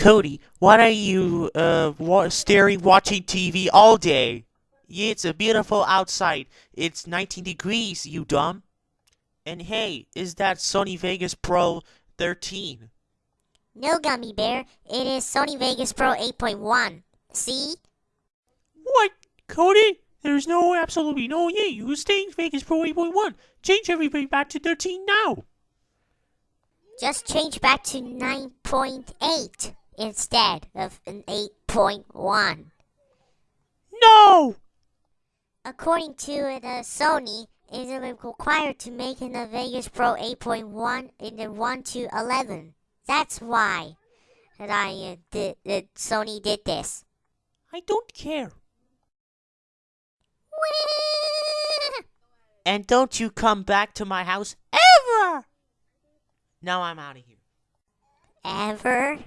Cody, why are you uh wa- staring watching TV all day? Yeah, it's a beautiful outside. It's 19 degrees, you dumb. And hey, is that Sony Vegas Pro 13? No, Gummy Bear. It is Sony Vegas Pro 8.1. See? What, Cody? There's no absolutely no yeah. You stay in Vegas Pro 8.1. Change everybody back to 13 now. Just change back to 9.8 instead of an 8.1. No. According to the Sony, it is required to make in the Vegas Pro 8.1 in the 1 to 11. That's why that I uh, did, that Sony did this. I don't care. And don't you come back to my house ever. Now I'm out of here. Ever?